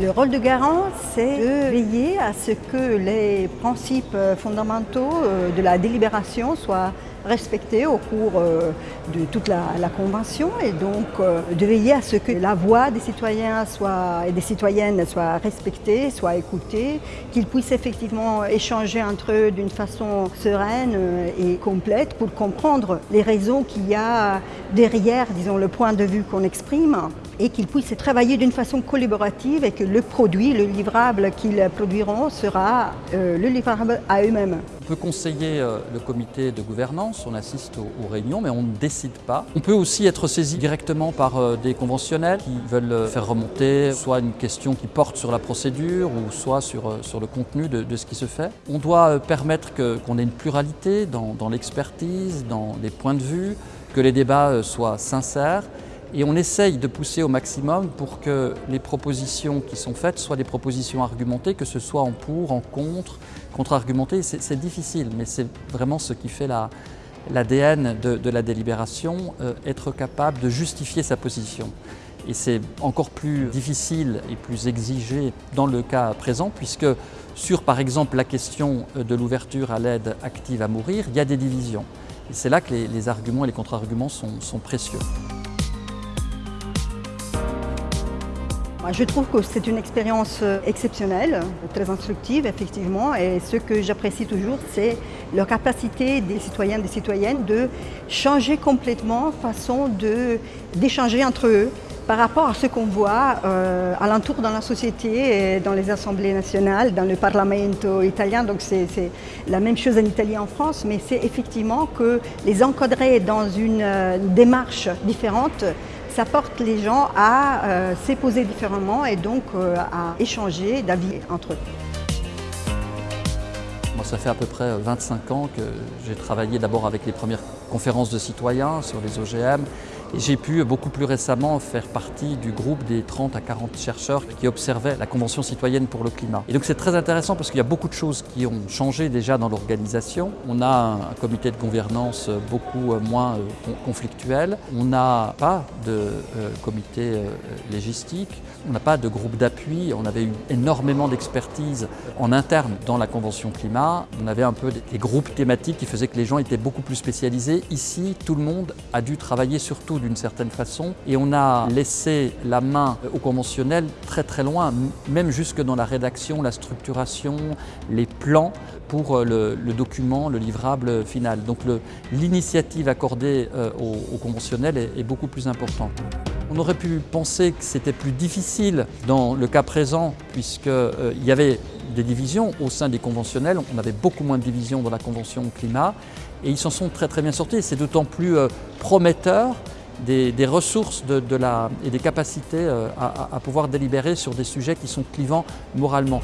Le rôle de garant, c'est de veiller à ce que les principes fondamentaux de la délibération soient respectés au cours euh, de toute la, convention et donc euh, de veiller à ce que la voix des citoyens soit, et des citoyennes soit respectée, soit écoutée, qu'ils puissent effectivement échanger entre eux d'une façon sereine euh, et complète pour comprendre les raisons qu'il y a derrière, disons, le point de vue qu'on exprime et qu'ils puissent travailler d'une façon collaborative et que le produit, le livrable qu'ils produiront sera le livrable à eux-mêmes. On peut conseiller le comité de gouvernance on assiste aux, réunions, mais on ne décide pas. On peut aussi être saisi directement par euh, des conventionnels qui veulent euh, faire remonter soit une question qui porte sur la procédure ou soit sur, euh, sur le contenu de, ce qui se fait. On doit permettre qu'on ait une pluralité dans l'expertise, dans les points de vue, que les débats soient sincères et on essaye de pousser au maximum pour que les propositions qui sont faites soient des propositions argumentées, que ce soit en pour, en contre, contre-argumenté. C'est difficile, mais c'est vraiment ce qui fait la, l'ADN de, la délibération, euh, être capable de justifier sa position. Et c'est encore plus difficile et plus exigé dans le cas présent, puisque sur par exemple la question de l'ouverture à l'aide active à mourir, il y a des divisions. Et c'est là que les, arguments et les contre-arguments sont précieux. Je trouve que c'est une expérience euh, exceptionnelle, très instructive effectivement, et ce que j'apprécie toujours, c'est leur capacité des citoyens et des citoyennes de changer complètement façon d'échanger entre eux par rapport à ce qu'on voit euh, alentour dans la société, dans les assemblées nationales, dans le Parlamento italien. Donc c'est la même chose en Italie et en France, mais c'est effectivement que les encadrer dans une euh, démarche différente ça porte les gens à euh, s'époser différemment et donc euh, à échanger d'avis entre eux. Moi, ça fait à peu près 25 ans que j'ai travaillé d'abord avec les premières conférences de citoyens sur les OGM j'ai pu beaucoup plus récemment faire partie du groupe des 30 à 40 chercheurs qui observaient la Convention citoyenne pour le climat. Et donc c'est très intéressant parce qu'il y a beaucoup de choses qui ont changé déjà dans l'organisation. On a un comité de gouvernance beaucoup moins euh, conflictuel. On n'a pas de euh, comité euh, légistique. On n'a pas de groupe d'appui. On avait eu énormément d'expertise en interne dans la Convention climat. On avait un peu des groupes thématiques qui faisaient que les gens étaient beaucoup plus spécialisés. Ici, tout le monde a dû travailler surtout d'une certaine façon et on a laissé la main au conventionnel très très loin, même jusque dans la rédaction, la structuration, les plans pour euh, le, document, le livrable final. Donc l'initiative accordée euh, au, conventionnel est, beaucoup plus importante. On aurait pu penser que c'était plus difficile dans le cas présent puisqu'il euh, y avait des divisions au sein des conventionnels. On avait beaucoup moins de divisions dans la convention climat et ils s'en sont très très bien sortis. C'est d'autant plus prometteur des, ressources et des capacités euh, à pouvoir délibérer sur des sujets qui sont clivants moralement.